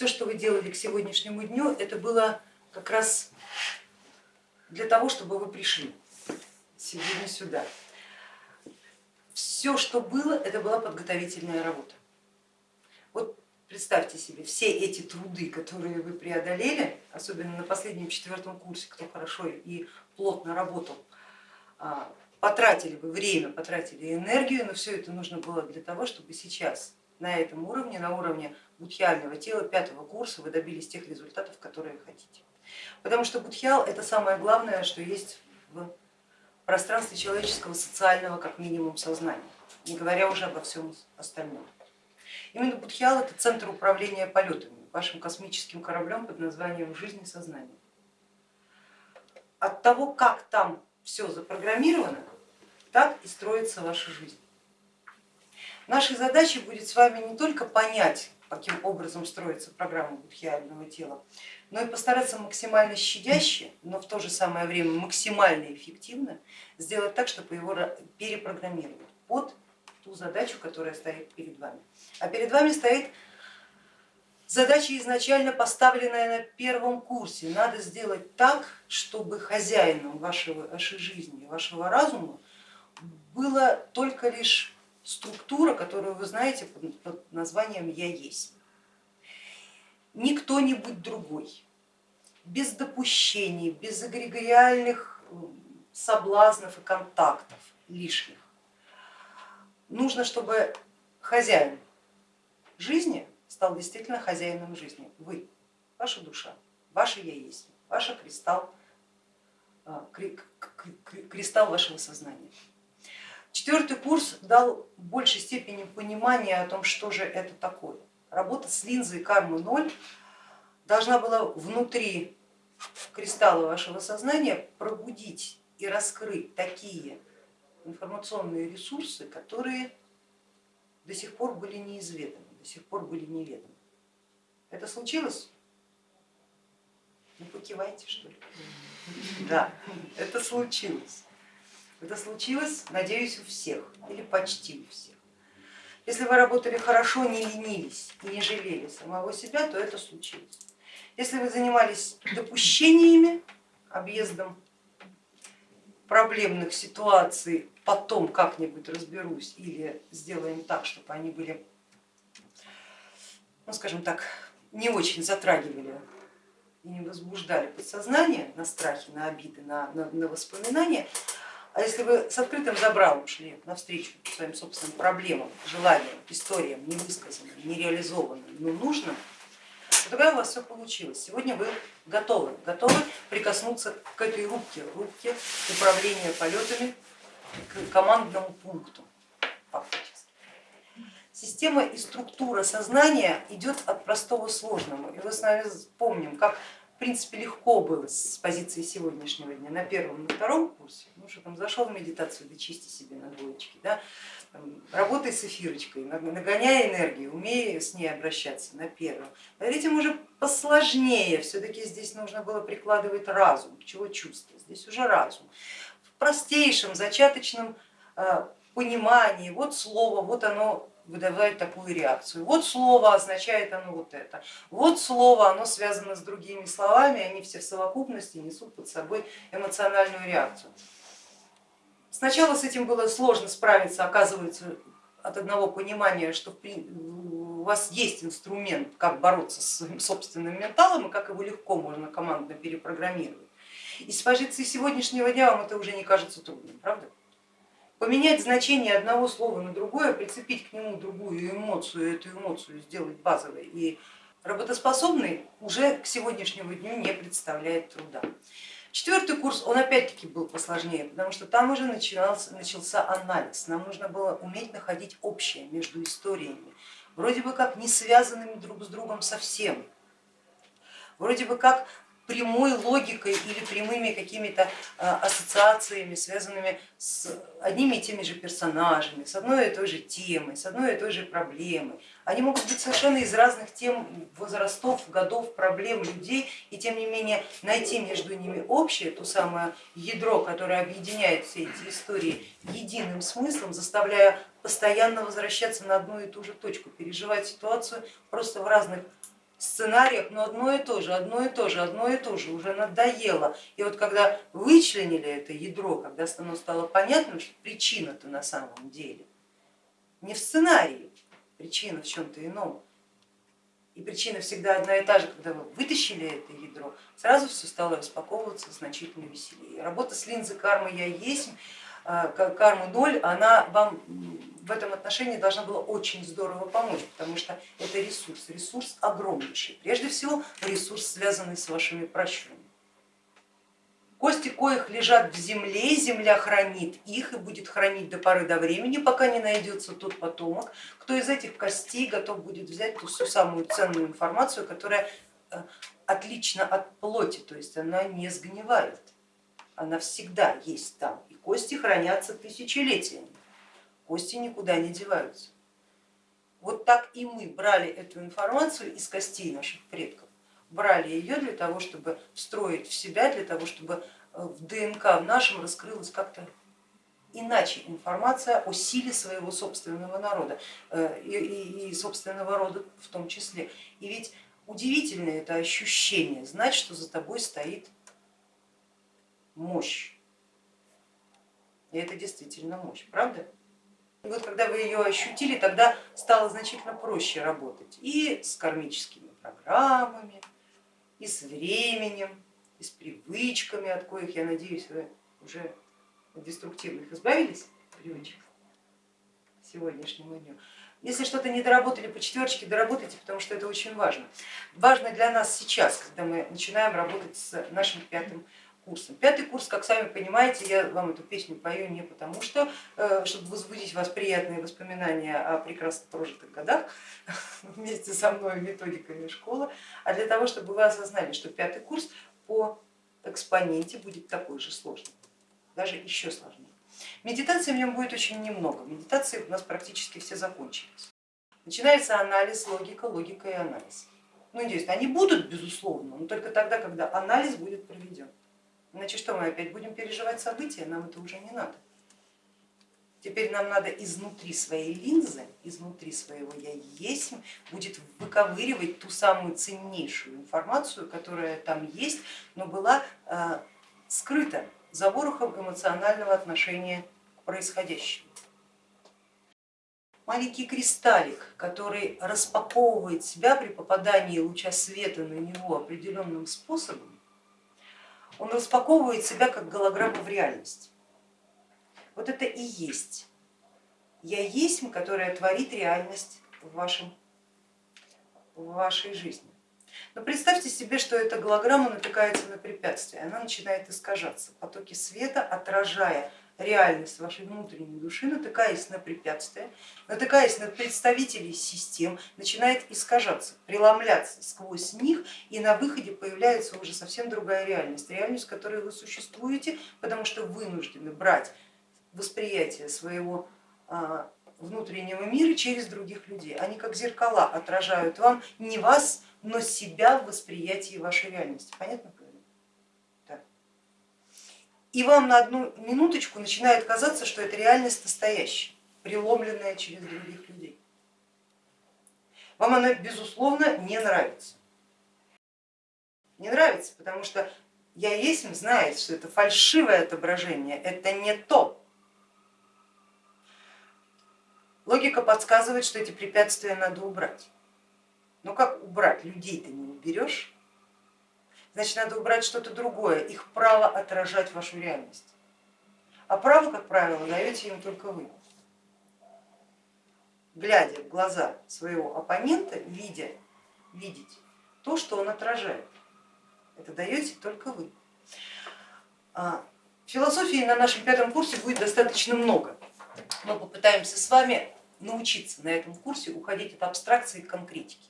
все, что вы делали к сегодняшнему дню, это было как раз для того, чтобы вы пришли сегодня сюда. Все, что было, это была подготовительная работа. Вот представьте себе, все эти труды, которые вы преодолели, особенно на последнем четвертом курсе, кто хорошо и плотно работал, а, потратили вы время, потратили энергию, но все это нужно было для того, чтобы сейчас на этом уровне, на уровне будхиального тела пятого курса вы добились тех результатов, которые хотите. Потому что будхиал это самое главное, что есть в пространстве человеческого социального как минимум сознания, не говоря уже обо всем остальном. Именно будхиал это центр управления полетами, вашим космическим кораблем под названием жизнь и сознание. От того, как там все запрограммировано, так и строится ваша жизнь. Нашей задачей будет с вами не только понять, каким образом строится программа будхиального тела, но и постараться максимально щадяще, но в то же самое время максимально эффективно сделать так, чтобы его перепрограммировать под ту задачу, которая стоит перед вами. А перед вами стоит задача изначально поставленная на первом курсе. Надо сделать так, чтобы хозяином вашего, вашей жизни, вашего разума была только лишь структура, которую вы знаете под названием «я есть». Не кто-нибудь другой, без допущений, без эгрегориальных соблазнов и контактов лишних. Нужно, чтобы хозяин жизни стал действительно хозяином жизни. Вы, ваша душа, ваше я есть, ваш кристалл, а, кристалл вашего сознания. Четвертый курс дал в большей степени понимания о том, что же это такое. Работа с линзой кармы ноль должна была внутри кристалла вашего сознания пробудить и раскрыть такие информационные ресурсы, которые до сих пор были неизведаны, до сих пор были неведомы. Это случилось? Ну покивайте что ли. Да, это случилось. Это случилось, надеюсь, у всех или почти у всех. Если вы работали хорошо, не ленились и не жалели самого себя, то это случилось. Если вы занимались допущениями, объездом проблемных ситуаций, потом как-нибудь разберусь или сделаем так, чтобы они были, ну скажем так, не очень затрагивали и не возбуждали подсознание на страхи, на обиды, на, на, на воспоминания, а если вы с открытым забралом шли навстречу своим собственным проблемам, желаниям, историям, невысказанным, нереализованным, но нужным, то тогда у вас все получилось. Сегодня вы готовы, готовы прикоснуться к этой рубке, рубке управления полетами, к командному пункту. Система и структура сознания идет от простого к сложному. И вы с нами помним, как принципе, легко было с позиции сегодняшнего дня на первом, на втором курсе, ну что там зашел в медитацию, да чисти себе на двоечке, да, работай с эфирочкой, нагоняй энергию, умей с ней обращаться на первом. На третьем уже посложнее, все-таки здесь нужно было прикладывать разум, чего чувства, здесь уже разум. В простейшем зачаточном э, понимании, вот слово, вот оно выдавать такую реакцию. Вот слово означает оно вот это, вот слово оно связано с другими словами, они все в совокупности несут под собой эмоциональную реакцию. Сначала с этим было сложно справиться, оказывается, от одного понимания, что у вас есть инструмент, как бороться с своим собственным менталом и как его легко можно командно перепрограммировать. И с позиции сегодняшнего дня вам это уже не кажется трудным, правда? Поменять значение одного слова на другое, прицепить к нему другую эмоцию, эту эмоцию сделать базовой. И работоспособной уже к сегодняшнему дню не представляет труда. Четвертый курс, он опять-таки был посложнее, потому что там уже начинался, начался анализ, нам нужно было уметь находить общее между историями, вроде бы как не связанными друг с другом совсем, вроде бы как прямой логикой или прямыми какими-то а, ассоциациями, связанными с одними и теми же персонажами, с одной и той же темой, с одной и той же проблемой. Они могут быть совершенно из разных тем, возрастов, годов, проблем людей, и тем не менее найти между ними общее, то самое ядро, которое объединяет все эти истории единым смыслом, заставляя постоянно возвращаться на одну и ту же точку, переживать ситуацию просто в разных сценариях, но одно и то же, одно и то же, одно и то же, уже надоело. И вот когда вычленили это ядро, когда оно стало понятным, что причина-то на самом деле не в сценарии, причина в чем-то ином, и причина всегда одна и та же, когда вы вытащили это ядро, сразу все стало распаковываться значительно веселее. Работа с линзой кармы я есть, а, кармы ноль, она вам в этом отношении должна была очень здорово помочь, потому что это ресурс, ресурс огромнейший. Прежде всего ресурс, связанный с вашими пращурами. Кости коих лежат в земле, земля хранит их и будет хранить до поры до времени, пока не найдется тот потомок, кто из этих костей готов будет взять ту всю самую ценную информацию, которая э, отлична от плоти, то есть она не сгнивает, она всегда есть там, и кости хранятся тысячелетиями, кости никуда не деваются. Вот так и мы брали эту информацию из костей наших предков брали ее для того, чтобы встроить в себя, для того, чтобы э, в ДНК в нашем раскрылась как-то иначе информация о силе своего собственного народа э, и, собственного рода в том числе. И ведь удивительное это ощущение, знать, что за тобой стоит мощь. И это действительно мощь, правда? И вот когда вы ее ощутили, тогда стало значительно проще работать и с кармическими программами, и с временем, и с привычками, от коих, я надеюсь, вы уже деструктивных избавились, привычек сегодняшнему дню. Если что-то не доработали по четверочке, доработайте, потому что это очень важно. Важно для нас сейчас, когда мы начинаем работать с нашим пятым курсом. Пятый курс, как сами понимаете, я вам эту песню пою не потому, что, э, чтобы возбудить вас приятные воспоминания о прекрасно прожитых годах вместе со мной методиками школы, а для того, чтобы вы осознали, что пятый курс по экспоненте будет такой же сложный, даже еще сложнее. Медитации в нем будет очень немного, медитации у нас практически все закончились. Начинается анализ, логика, логика и анализ. Ну, есть они будут, безусловно, но только тогда, когда анализ будет проведен. Иначе что, мы опять будем переживать события, нам это уже не надо. Теперь нам надо изнутри своей линзы, изнутри своего я есть, будет выковыривать ту самую ценнейшую информацию, которая там есть, но была э, скрыта за ворохом эмоционального отношения к происходящему. Маленький кристаллик, который распаковывает себя при попадании луча света на него определенным способом, он распаковывает себя как голограмму в реальность. Вот это и есть я есть, которая творит реальность в, вашем, в вашей жизни. Но представьте себе, что эта голограмма натыкается на препятствие, она начинает искажаться, потоки света, отражая реальность вашей внутренней души, натыкаясь на препятствия, натыкаясь на представителей систем, начинает искажаться, преломляться сквозь них и на выходе появляется уже совсем другая реальность, реальность, в которой вы существуете, потому что вынуждены брать восприятие своего а, внутреннего мира через других людей. Они как зеркала отражают вам не вас, но себя в восприятии вашей реальности. Понятно? И вам на одну минуточку начинает казаться, что это реальность настоящая, преломленная через других людей. Вам она безусловно не нравится. Не нравится, потому что я есть знает, что это фальшивое отображение, это не то. Логика подсказывает, что эти препятствия надо убрать. Но как убрать? Людей ты не уберешь, значит надо убрать что-то другое, их право отражать вашу реальность. А право, как правило, даете им только вы. Глядя в глаза своего оппонента, видя, видеть то, что он отражает. Это даете только вы. А, философии на нашем пятом курсе будет достаточно много. Мы попытаемся с вами научиться на этом курсе уходить от абстракции к конкретике.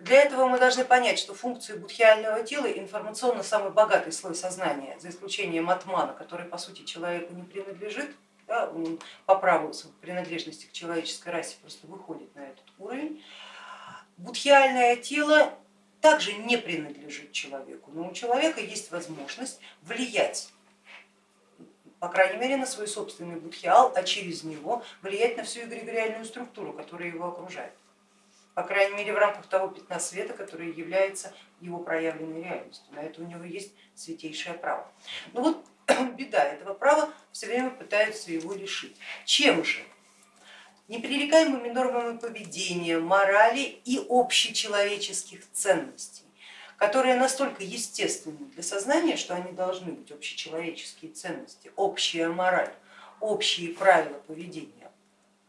Для этого мы должны понять, что функции будхиального тела информационно самый богатый слой сознания, за исключением атмана, который по сути человеку не принадлежит, да, он по праву принадлежности к человеческой расе просто выходит на этот уровень. Будхиальное тело также не принадлежит человеку, но у человека есть возможность влиять по крайней мере на свой собственный будхиал, а через него влиять на всю эгрегориальную структуру, которая его окружает. По крайней мере в рамках того пятна света, которое является его проявленной реальностью. На это у него есть святейшее право. Но вот беда этого права все время пытаются его лишить. Чем же? Непререкаемыми нормами поведения, морали и общечеловеческих ценностей, которые настолько естественны для сознания, что они должны быть общечеловеческие ценности, общая мораль, общие правила поведения,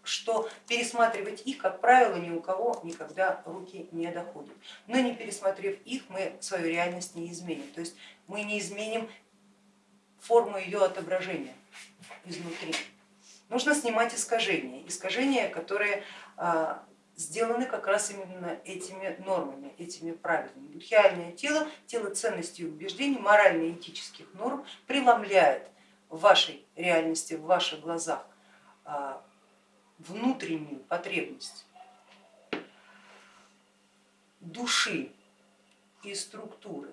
что пересматривать их, как правило, ни у кого никогда руки не доходят. Но не пересмотрев их, мы свою реальность не изменим. То есть мы не изменим форму ее отображения изнутри. Нужно снимать искажения, искажения, которые а, сделаны как раз именно этими нормами, этими правилами. Будхиальное тело, тело ценностей и убеждений, морально-этических норм преломляет в вашей реальности, в ваших глазах а, внутреннюю потребность души и структуры,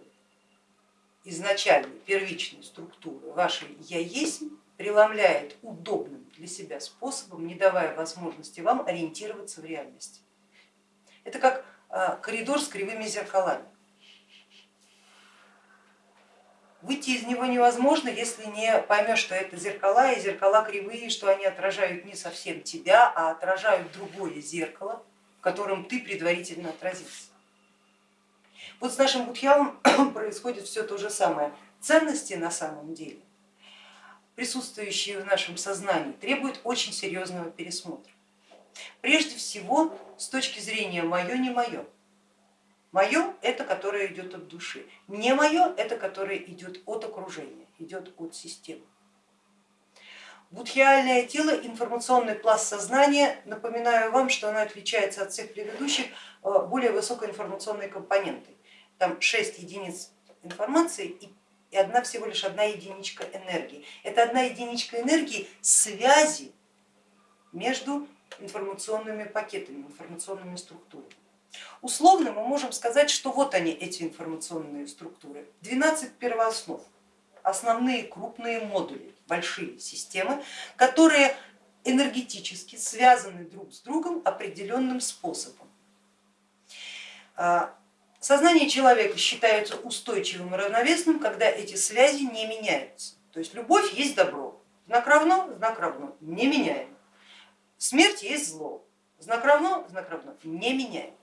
изначальной первичной структуры вашей я есть, преломляет удобным для себя способом, не давая возможности вам ориентироваться в реальности. Это как а, коридор с кривыми зеркалами. Выйти из него невозможно, если не поймешь, что это зеркала и зеркала кривые, что они отражают не совсем тебя, а отражают другое зеркало, в котором ты предварительно отразился. Вот с нашим будхиалом происходит все то же самое. Ценности на самом деле, присутствующие в нашем сознании, требуют очень серьезного пересмотра. Прежде всего с точки зрения мое, не мое. Мое это которое идет от души, не мое это которое идет от окружения, идет от системы. Будхиальное тело, информационный пласт сознания, напоминаю вам, что оно отличается от всех предыдущих э, более высокоинформационной компонентой. Там 6 единиц информации и одна всего лишь одна единичка энергии. Это одна единичка энергии связи между информационными пакетами, информационными структурами. Условно мы можем сказать, что вот они, эти информационные структуры. 12 первооснов, основные крупные модули, большие системы, которые энергетически связаны друг с другом определенным способом. А, сознание человека считается устойчивым и равновесным, когда эти связи не меняются. То есть любовь есть добро, знак равно, знак равно, не меняем. Смерть есть зло, знак равно, знак равно, не меняем.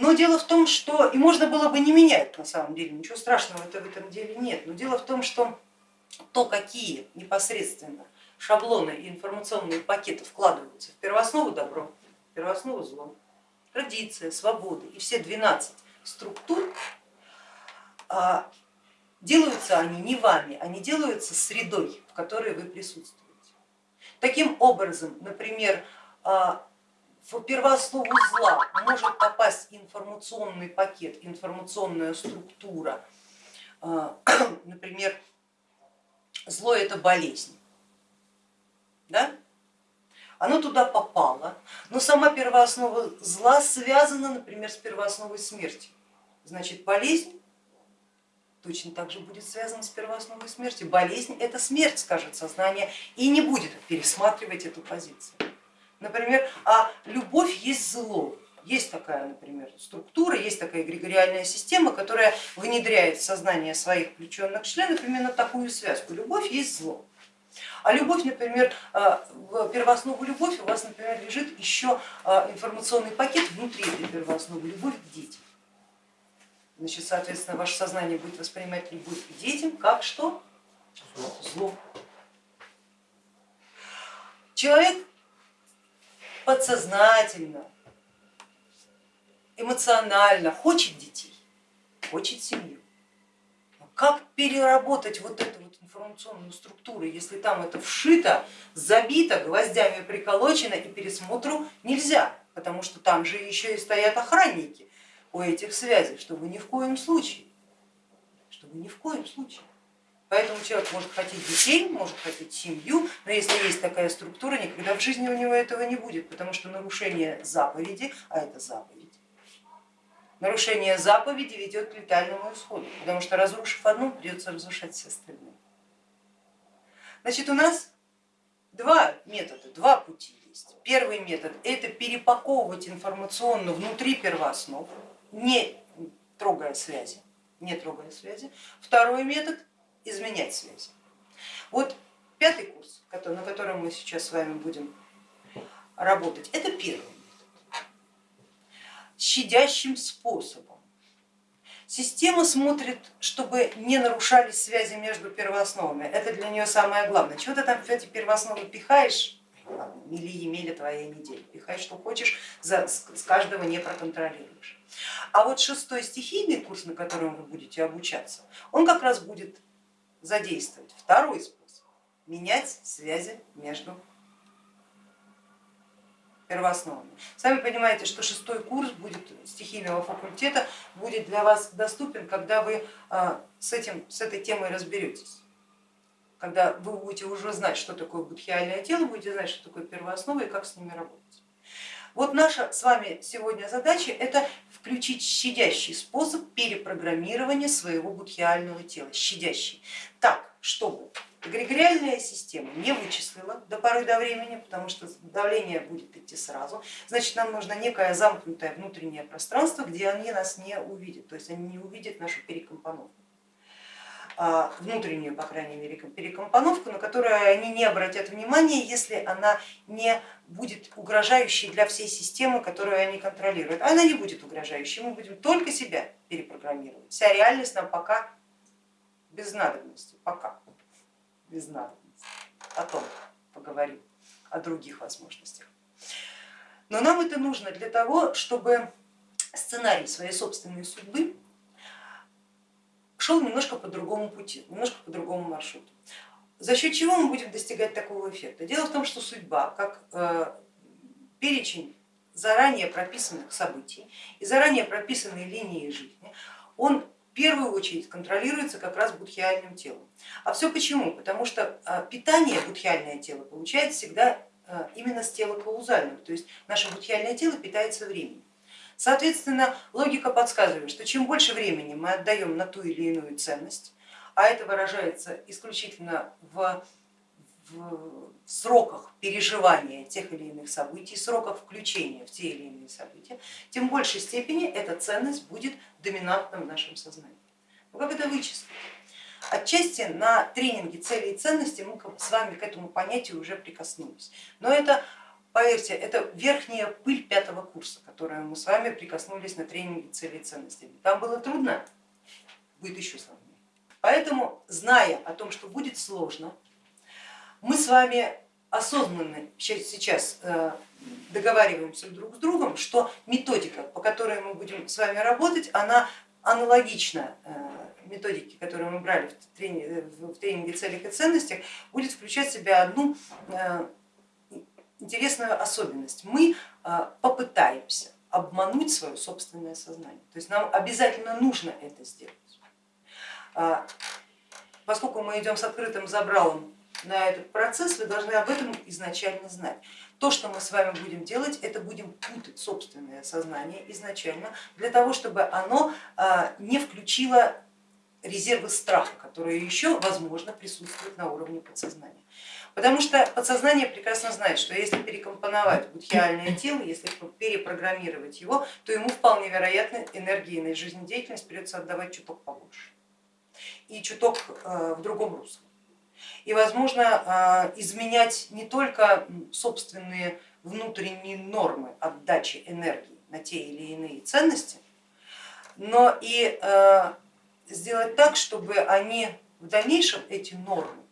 Но дело в том, что, и можно было бы не менять на самом деле, ничего страшного в этом деле нет, но дело в том, что то, какие непосредственно шаблоны и информационные пакеты вкладываются в первооснову добро, в первооснову зло, традиция, свобода и все 12 структур, а, делаются они не вами, они делаются средой, в которой вы присутствуете. Таким образом, например, а, в первооснову зла может попасть информационный пакет, информационная структура. А, например, зло это болезнь. Да? Оно туда попало, но сама первооснова зла связана, например, с первоосновой смерти. Значит, болезнь точно так же будет связана с первоосновой смерти. Болезнь это смерть, скажет сознание, и не будет пересматривать эту позицию. Например, а любовь есть зло. Есть такая, например, структура, есть такая эгрегориальная система, которая внедряет в сознание своих включенных членов именно такую связку. Любовь есть зло. А любовь, например, а, в первооснову любовь у вас, например, лежит еще а, информационный пакет внутри этой первоосновы, любовь к детям. Значит, соответственно, ваше сознание будет воспринимать любовь к детям как что? Зло. Человек подсознательно, эмоционально хочет детей, хочет семью. Но как переработать вот эту вот информационную структуру, если там это вшито, забито, гвоздями приколочено и пересмотру нельзя, потому что там же еще и стоят охранники у этих связей, чтобы ни в коем случае, чтобы ни в коем случае. Поэтому человек может хотеть детей, может хотеть семью, но если есть такая структура, никогда в жизни у него этого не будет, потому что нарушение заповеди, а это заповедь, нарушение заповеди ведет к летальному исходу, потому что разрушив одну, придется разрушать все остальные. Значит, у нас два метода, два пути есть. Первый метод это перепаковывать информационно внутри первооснов, не трогая связи, не трогая связи. Второй метод изменять связи. Вот пятый курс, на котором мы сейчас с вами будем работать, это первый метод. Щадящим способом. Система смотрит, чтобы не нарушались связи между первоосновами. Это для нее самое главное. Чего ты там в эти первоосновы пихаешь? Мили Емеля твоя неделя. Пихай, что хочешь, с каждого не проконтролируешь. А вот шестой стихийный курс, на котором вы будете обучаться, он как раз будет задействовать второй способ, менять связи между первоосновами. Сами понимаете, что шестой курс будет стихийного факультета будет для вас доступен, когда вы а, с, этим, с этой темой разберетесь. Когда вы будете уже знать, что такое будхиальное тело, будете знать, что такое первооснова и как с ними работать. Вот наша с вами сегодня задача это включить щадящий способ перепрограммирования своего будхиального тела, щадящий, так, чтобы эгрегориальная система не вычислила до поры до времени, потому что давление будет идти сразу, значит нам нужно некое замкнутое внутреннее пространство, где они нас не увидят, то есть они не увидят нашу перекомпоновку. А, внутреннюю, по крайней мере, перекомпоновку, на которую они не обратят внимания, если она не будет угрожающей для всей системы, которую они контролируют. Она не будет угрожающей, мы будем только себя перепрограммировать. Вся реальность нам пока без надобности, пока без надобности. Потом поговорим о других возможностях. Но нам это нужно для того, чтобы сценарий своей собственной судьбы шел немножко по другому пути, немножко по другому маршруту. За счет чего мы будем достигать такого эффекта? Дело в том, что судьба, как э, перечень заранее прописанных событий и заранее прописанные линии жизни, он в первую очередь контролируется как раз будхиальным телом. А все почему? Потому что э, питание будхиальное тело получает всегда э, именно с тела каузального, то есть наше будхиальное тело питается временем. Соответственно, логика подсказывает, что чем больше времени мы отдаем на ту или иную ценность, а это выражается исключительно в, в сроках переживания тех или иных событий, сроках включения в те или иные события, тем в большей степени эта ценность будет доминантна в нашем сознании. Но как это вычислить? Отчасти на тренинге цели и ценности мы с вами к этому понятию уже прикоснулись, но это Поверьте, это верхняя пыль пятого курса, которую мы с вами прикоснулись на тренинге цели и ценностей. Там было трудно, будет еще сложнее. Поэтому, зная о том, что будет сложно, мы с вами осознанно сейчас э, договариваемся друг с другом, что методика, по которой мы будем с вами работать, она аналогична э, методике, которую мы брали в тренинге, в тренинге целях и ценностях, будет включать в себя одну э, интересную особенность. Мы а, попытаемся обмануть свое собственное сознание. То есть нам обязательно нужно это сделать. А, поскольку мы идем с открытым забралом на этот процесс, вы должны об этом изначально знать. То, что мы с вами будем делать, это будем путать собственное сознание изначально, для того, чтобы оно а, не включило резервы страха, которые еще, возможно, присутствуют на уровне подсознания. Потому что подсознание прекрасно знает, что если перекомпоновать будхиальное тело, если перепрограммировать его, то ему вполне вероятно энергии и жизнедеятельность придется отдавать чуток побольше и чуток э, в другом русле. И возможно э, изменять не только собственные внутренние нормы отдачи энергии на те или иные ценности, но и э, сделать так, чтобы они в дальнейшем, эти нормы,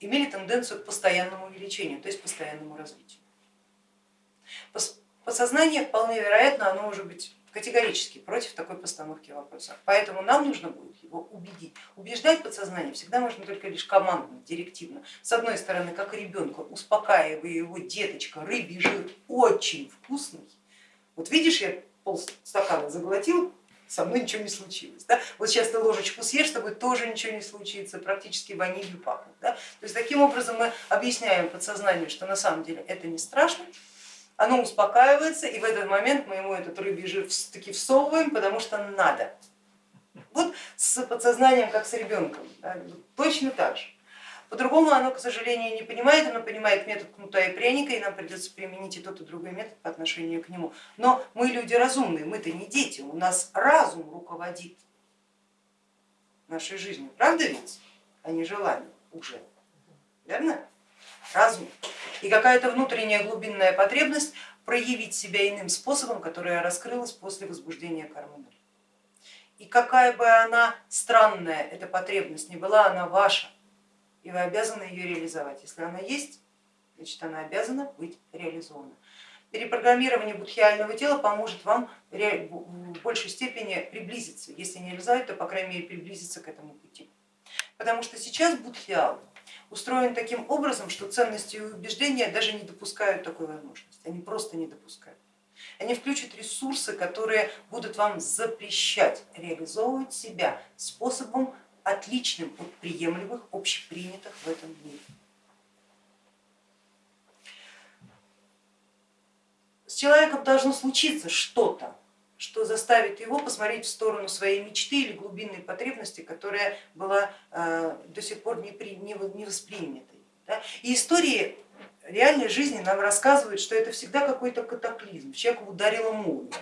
имели тенденцию к постоянному увеличению, то есть постоянному развитию. Подсознание вполне вероятно, оно может быть категорически против такой постановки вопроса. Поэтому нам нужно будет его убедить. Убеждать подсознание всегда можно только лишь командно, директивно. С одной стороны, как ребенка, успокаивая его, деточка, рыбий жир очень вкусный. Вот видишь, я полстакана заглотил, со мной ничего не случилось. Да? Вот сейчас ты ложечку съешь, с тобой тоже ничего не случится, практически ванилью пахнет. Да? То есть таким образом мы объясняем подсознанию, что на самом деле это не страшно, оно успокаивается, и в этот момент мы ему этот рыбий жир таки всовываем, потому что надо. Вот с подсознанием, как с ребенком, да? точно так же. По-другому оно, к сожалению, не понимает, оно понимает метод кнута и пряника, и нам придется применить и тот, и другой метод по отношению к нему. Но мы люди разумные, мы-то не дети, у нас разум руководит нашей жизнью, правда ведь, а не желание уже, верно? Разум. И какая-то внутренняя глубинная потребность проявить себя иным способом, которая раскрылась после возбуждения кармы. И какая бы она странная, эта потребность не была, она ваша, и вы обязаны ее реализовать. Если она есть, значит она обязана быть реализована. Перепрограммирование будхиального тела поможет вам в большей степени приблизиться, если не реализовать, то по крайней мере приблизиться к этому пути. Потому что сейчас будхиал устроен таким образом, что ценности и убеждения даже не допускают такой возможности, они просто не допускают. Они включат ресурсы, которые будут вам запрещать реализовывать себя способом отличным от приемлемых, общепринятых в этом мире. С человеком должно случиться что-то, что заставит его посмотреть в сторону своей мечты или глубинной потребности, которая была э, до сих пор не, при, воспринятой. И истории реальной жизни нам рассказывают, что это всегда какой-то катаклизм, человека ударила молния,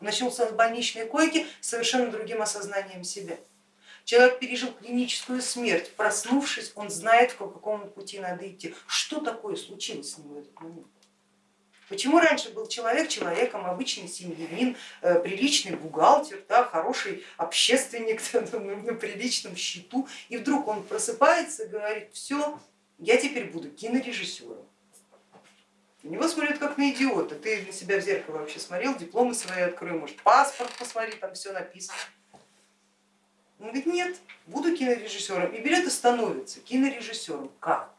начался с больничной койки с совершенно другим осознанием себя. Человек пережил клиническую смерть, проснувшись, он знает, по какому пути надо идти. Что такое случилось с ним в этот момент? Почему раньше был человек человеком, обычный семьянин, э, приличный бухгалтер, да, хороший общественник на приличном счету, и вдруг он просыпается и говорит, все, я теперь буду кинорежиссером. На него смотрят как на идиота. Ты на себя в зеркало вообще смотрел, дипломы свои открой, может паспорт посмотри, там все написано. Он говорит, нет, буду кинорежиссером. И берет и становится кинорежиссером. Как?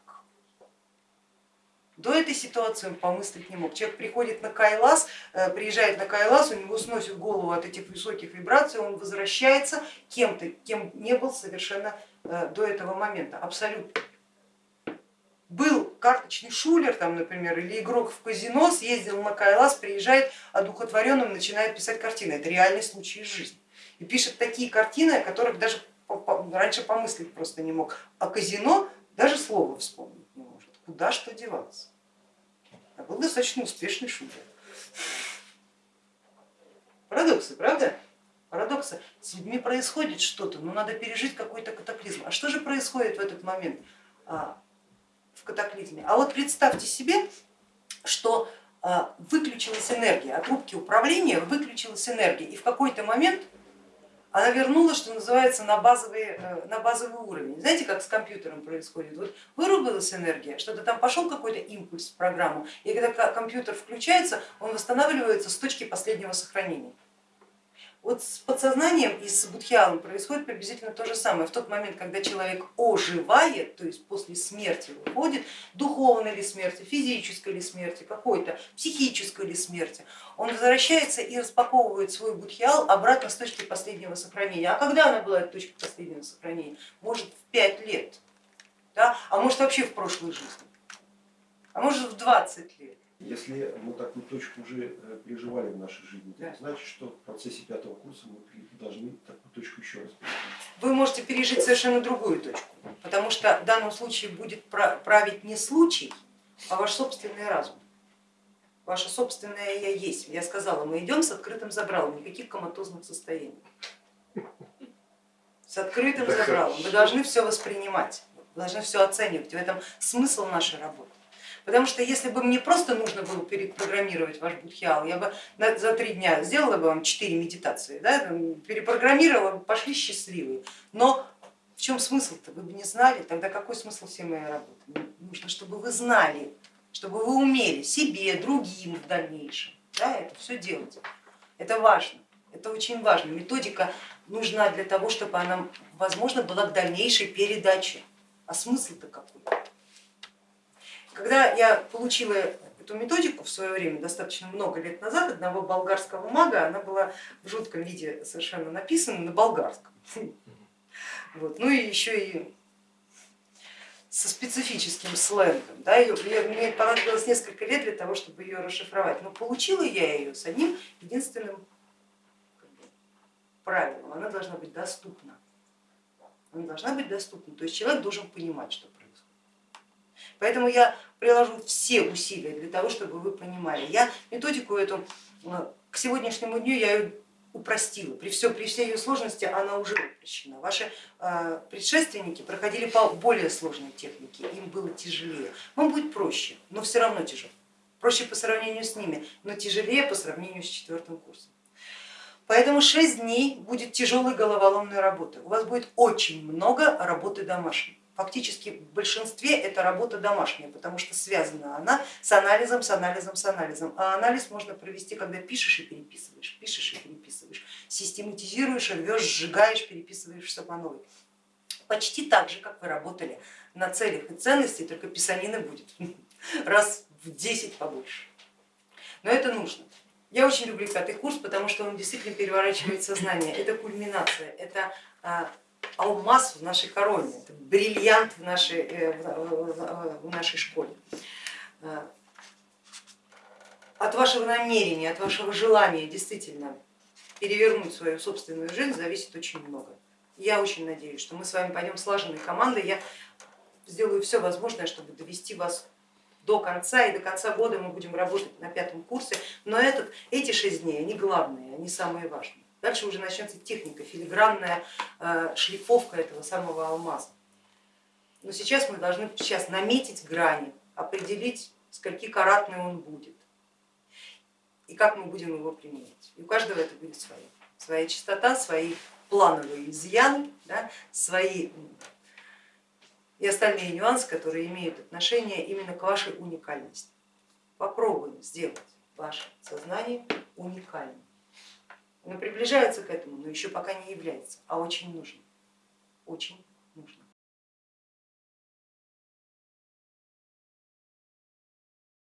До этой ситуации он помыслить не мог. Человек приходит на Кайлас, э, приезжает на Кайлас, у него сносит голову от этих высоких вибраций, он возвращается кем-то, кем не был совершенно э, до этого момента, абсолютно. Был карточный шулер, там, например, или игрок в казино, съездил на Кайлас, приезжает одухотворенным, начинает писать картины. Это реальный случай из жизни. И пишет такие картины, о которых даже раньше помыслить просто не мог. А казино даже слова вспомнить не может. Куда что деваться? А был достаточно успешный шулер. Парадоксы, правда? Парадоксы. С людьми происходит что-то, но надо пережить какой-то катаклизм. А что же происходит в этот момент? А, в катаклизме. А вот представьте себе, что а, выключилась энергия, от рубки управления выключилась энергия, и в какой-то момент она вернулась, что называется, на базовый, э, на базовый уровень. Знаете, как с компьютером происходит? Вот вырубилась энергия, что-то там пошел какой-то импульс в программу, и когда компьютер включается, он восстанавливается с точки последнего сохранения. Вот с подсознанием и с будхиалом происходит приблизительно то же самое. В тот момент, когда человек оживает, то есть после смерти выходит, духовной ли смерти, физической ли смерти, какой-то психической ли смерти, он возвращается и распаковывает свой будхиал обратно с точки последнего сохранения. А когда она была эта точка последнего сохранения? Может в 5 лет, да? а может вообще в прошлой жизни, а может в 20 лет. Если мы такую точку уже э, переживали в нашей жизни, да. значит, что в процессе пятого курса мы должны такую точку еще раз пережить. Вы можете пережить совершенно другую точку, потому что в данном случае будет править не случай, а ваш собственный разум. Ваше собственное я есть. Я сказала, мы идем с открытым забралом, никаких коматозных состояний. С открытым забралом. Вы должны все воспринимать, вы должны все оценивать. В этом смысл нашей работы. Потому что если бы мне просто нужно было перепрограммировать ваш будхиал, я бы за три дня сделала бы вам четыре медитации, да, перепрограммировала, пошли счастливые. Но в чем смысл-то? Вы бы не знали, тогда какой смысл всей моей работы? Нужно, чтобы вы знали, чтобы вы умели себе, другим в дальнейшем да, это все делать. Это важно, это очень важно. Методика нужна для того, чтобы она, возможно, была к дальнейшей передаче. А смысл-то какой? Когда я получила эту методику в свое время, достаточно много лет назад, одного болгарского мага, она была в жутком виде совершенно написана на болгарском. Вот. Ну и еще и со специфическим сленгом. Да, ее, мне понадобилось несколько лет для того, чтобы ее расшифровать, но получила я ее с одним единственным правилом, она должна быть доступна. Она должна быть доступна, то есть человек должен понимать, что происходит. Поэтому я приложу все усилия для того, чтобы вы понимали. Я методику эту э, к сегодняшнему дню я ее упростила. При, все, при всей ее сложности она уже упрощена. Ваши э, предшественники проходили по более сложной технике, им было тяжелее. Вам будет проще, но все равно тяжело. Проще по сравнению с ними, но тяжелее по сравнению с четвертым курсом. Поэтому 6 дней будет тяжелой головоломной работы. У вас будет очень много работы домашней. Фактически в большинстве это работа домашняя, потому что связана она с анализом, с анализом, с анализом. А анализ можно провести, когда пишешь и переписываешь, пишешь и переписываешь, систематизируешь, рвешь, сжигаешь, переписываешь все по новой. Почти так же, как вы работали на целях и ценности, только писанины будет раз в 10 побольше. Но это нужно. Я очень люблю пятый курс, потому что он действительно переворачивает сознание. Это кульминация, это а, алмаз в нашей короне, это бриллиант в нашей, э, в нашей школе. А, от вашего намерения, от вашего желания действительно перевернуть свою собственную жизнь зависит очень много. Я очень надеюсь, что мы с вами пойдем слаженной командой. Я сделаю все возможное, чтобы довести вас до конца, и до конца года мы будем работать на пятом курсе, но этот, эти шесть дней, они главные, они самые важные. Дальше уже начнется техника, филигранная э, шлифовка этого самого алмаза. Но сейчас мы должны сейчас наметить грани, определить, скольки каратный он будет и как мы будем его применять. И у каждого это будет свое. Своя частота, свои плановые изъяны, да, свои и остальные нюансы, которые имеют отношение именно к вашей уникальности. Попробуем сделать ваше сознание уникальным. Оно приближается к этому, но еще пока не является, а очень нужно. Очень